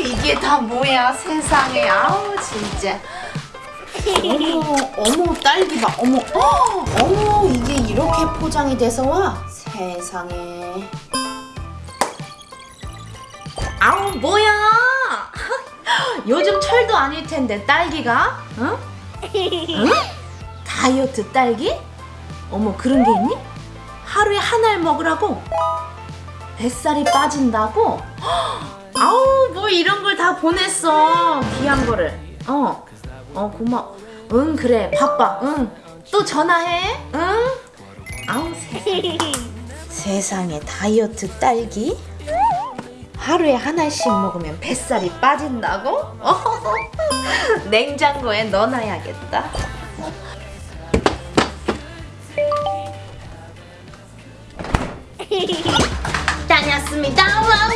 이게 다 뭐야 세상에 아우 진짜 어머 어머 딸기 봐 어머 어, 어머 이게 이렇게 포장이 돼서 와 세상에 아우 뭐야 요즘 철도 아닐 텐데 딸기가 응? 응? 다이어트 딸기? 어머 그런 게 있니? 하루에 한 알 먹으라고? 뱃살이 빠진다고? 아우 뭐 이런 걸 다 보냈어. 귀한 거를. 어, 어 고마워. 응 그래. 바빠. 응 또 전화해. 응? 아우 세상에. 다이어트 딸기? 하루에 하나씩 먹으면 뱃살이 빠진다고? 냉장고에 넣어놔야겠다. 다녀왔습니다. Wow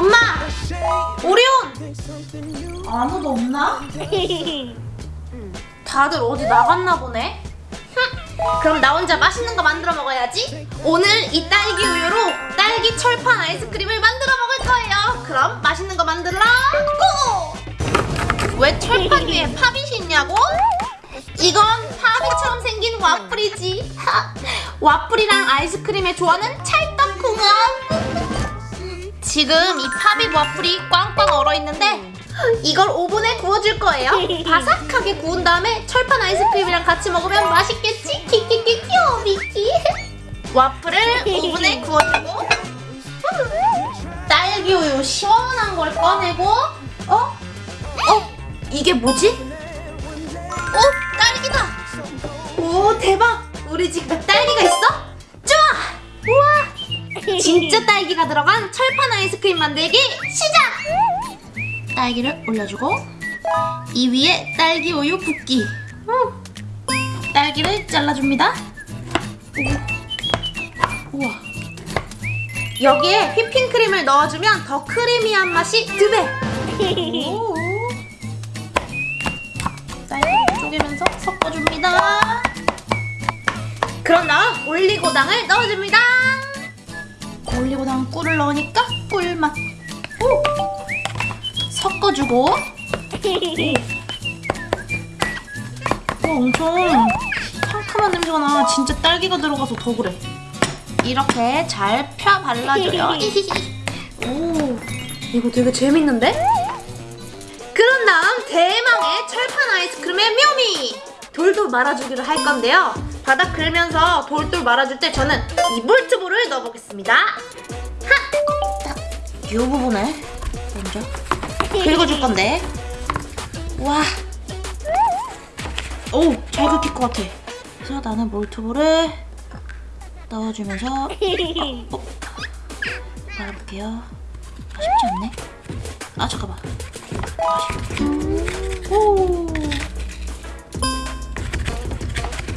엄마! 오리온! 아무도 없나? 다들 어디 나갔나 보네? 흠, 그럼 나 혼자 맛있는 거 만들어 먹어야지. 오늘 이 딸기 우유로 딸기 철판 아이스크림을 만들어 먹을 거예요. 그럼 맛있는 거 만들러 go! 왜 철판 위에 팝잇이 있냐고? 이건 pop it처럼 생긴 와플이지. 하, 와플이랑 아이스크림의 조화는 찰떡궁합 지금 이 pop it 와플이 꽝꽝 얼어있는데 이걸 오븐에 구워줄 거예요 바삭하게 구운 다음에 철판 아이스크림이랑 같이 먹으면 맛있겠지? 키키키 귀여워 미키 와플을 오븐에 구워주고 딸기 우유 시원한 걸 꺼내고 어? 어? 이게 뭐지? 오 딸기다 오 대박 우리 집에 딸기가 있어? 좋아 우와 진짜 딸기가 들어간 철판 아이스크림 만들기 시작 딸기를 올려주고 이 위에 딸기 우유 붓기 음. 딸기를 잘라줍니다 우와 여기에 휘핑크림을 넣어주면 더 크리미한 맛이 두배 딸기를 쪼개면서 섞어줍니다. 그런 다음 올리고당을 넣어줍니다. 올리고당 꿀을 넣으니까 꿀맛. 오! 섞어주고. 오, 엄청 상큼한 냄새가 나. 진짜 딸기가 들어가서 더 그래. 이렇게 잘 펴 발라줘요. 오, 이거 되게 재밌는데? 그런 다음 대망의 철판 아이스크림의 묘미! 돌돌 말아주기를 할 건데요. 바닥 긁면서 돌돌 말아줄 때 저는 이 볼트볼을 넣어보겠습니다. 하! 딱, 이 부분을 먼저 긁어줄 건데. 와. 오, 잘 긁힐 것 같아. 그래서 나는 볼트볼을 넣어주면서 어? 말아볼게요. 아, 쉽지 않네. 아, 잠깐만. 오.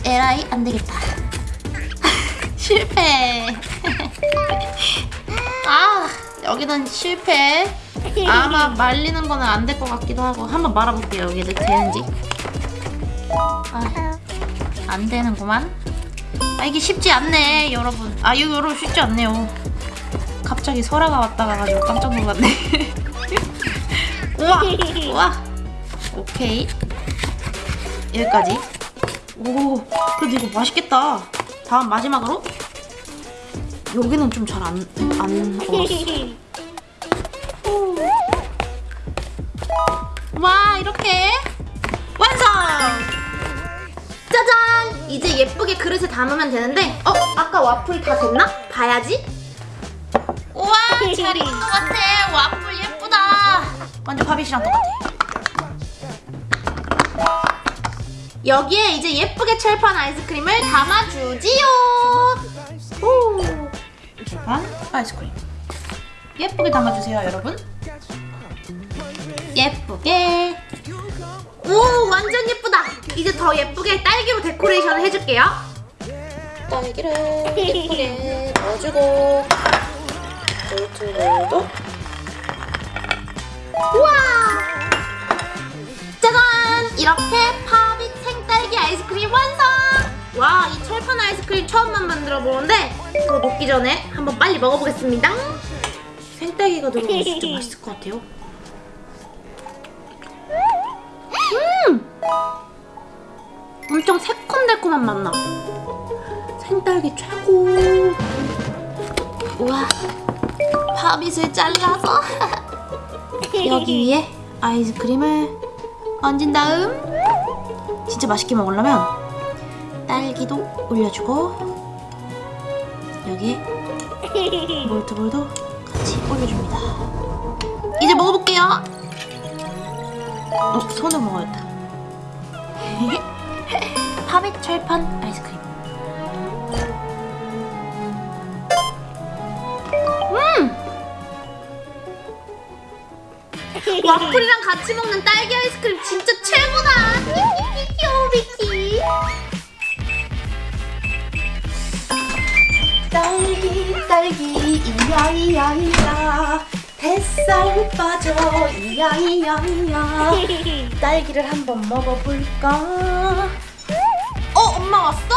에라이 안 되겠다. 실패. 아 여기는 실패. 아마 말리는 거는 안 될 것 같기도 하고 한번 말아볼게요. 여기 되는지. 아, 안 되는구만. 아 이게 쉽지 않네 여러분. 아 이거 여러분 쉽지 않네요. 갑자기 설아가 왔다 가가지고 깜짝 놀랐네. 우와 우와 오케이 여기까지 오 그래도 이거 맛있겠다. 다음 마지막으로? 여기는 좀잘안안 와 이렇게. 완성! 짜잔! 이제 예쁘게 그릇에 담으면 되는데 어 아까 와플 다 됐나? 봐야지. 우와 잘 익은 것 같아. 와플 예쁘다. 완전 바비씨랑 똑같아 여기에 이제 예쁘게 철판 아이스크림을 담아주지요. 오. 철판 아이스크림. 예쁘게 담아주세요 여러분. 예쁘게. 오 완전 예쁘다. 이제 더 예쁘게 딸기로 데코레이션을 해줄게요. 딸기를 예쁘게 넣어주고 볼트볼도. 우와! 짜잔! 이렇게 와 이 철판 아이스크림 처음만 만들어 보는데 그거 먹기 전에 한번 빨리 먹어보겠습니다 생딸기가 딸기가 들어가서 진짜 맛있을 것 같아요. 음! 엄청 새콤달콤한 맛 나. 생딸기 최고. 우와. 팝잇을 잘라서 여기 위에 아이스크림을 얹은 다음 진짜 맛있게 먹으려면 딸기도 올려주고 여기에 몰트볼도 같이 올려줍니다. 이제 먹어볼게요. 어, 손으로 먹어야겠다. 팝잇 철판 아이스크림. 음! 와플이랑 같이 먹는 딸기 아이스크림 진짜 최고다. 귀여워 미키. 딸기 딸기 이야이야이야 뱃살 빠져 이야이야이야 딸기를 한번 먹어볼까? 어 엄마 왔어?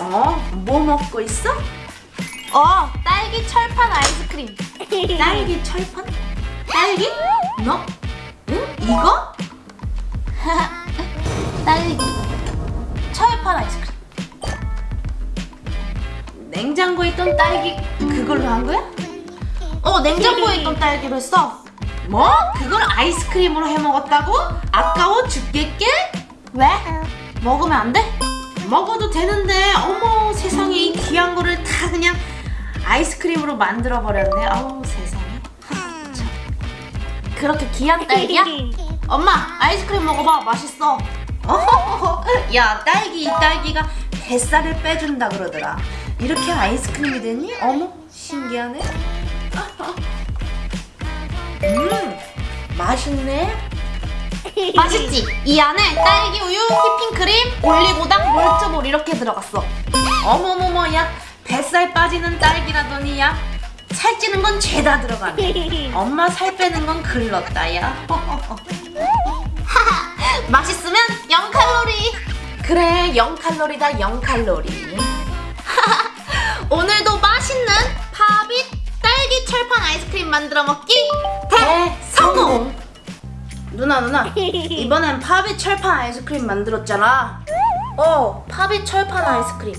어? 뭐 먹고 있어? 어 딸기 철판 아이스크림 딸기 철판? 딸기? 너? 응? 이거? 냉장고에 있던 딸기 그걸로 한 거야? 어 냉장고에 있던 딸기로 했어 뭐? 그걸 아이스크림으로 해 먹었다고? 아까워 죽겠게? 왜? 먹으면 안 돼? 먹어도 되는데 어머 세상에 이 귀한 거를 다 그냥 아이스크림으로 만들어 버렸네 아우 세상에. 그렇게 귀한 딸기야? 엄마 아이스크림 먹어봐 맛있어 어허허허. 야 딸기 이 딸기가 뱃살을 빼준다 그러더라 이렇게 아이스크림이 되니? 어머 신기하네. 음 맛있네. 맛있지? 이 안에 딸기 우유, 휘핑크림, 올리고당, 몰트볼 이렇게 들어갔어. 어머머머 야 뱃살 빠지는 딸기라더니 야. 살찌는 건 죄다 들어가네. 엄마 살 빼는 건 글렀다 야. 맛있으면 0칼로리. 그래 0칼로리다 0칼로리 오늘도 맛있는 팝잇 딸기 철판 아이스크림 만들어 먹기 대성공 누나 누나 이번엔 팝잇 철판 아이스크림 만들었잖아 어 팝잇 철판 아이스크림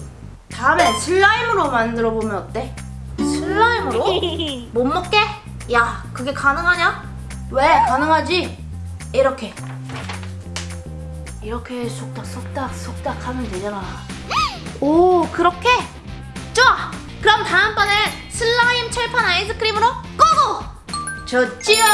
다음엔 슬라임으로 만들어 보면 어때? 슬라임으로? 못 먹게? 야 그게 가능하냐? 왜 가능하지? 이렇게 이렇게 속닥 속닥 속닥 하면 되잖아 오 그렇게? 그럼 다음번엔 슬라임 철판 아이스크림으로 고고! 좋지요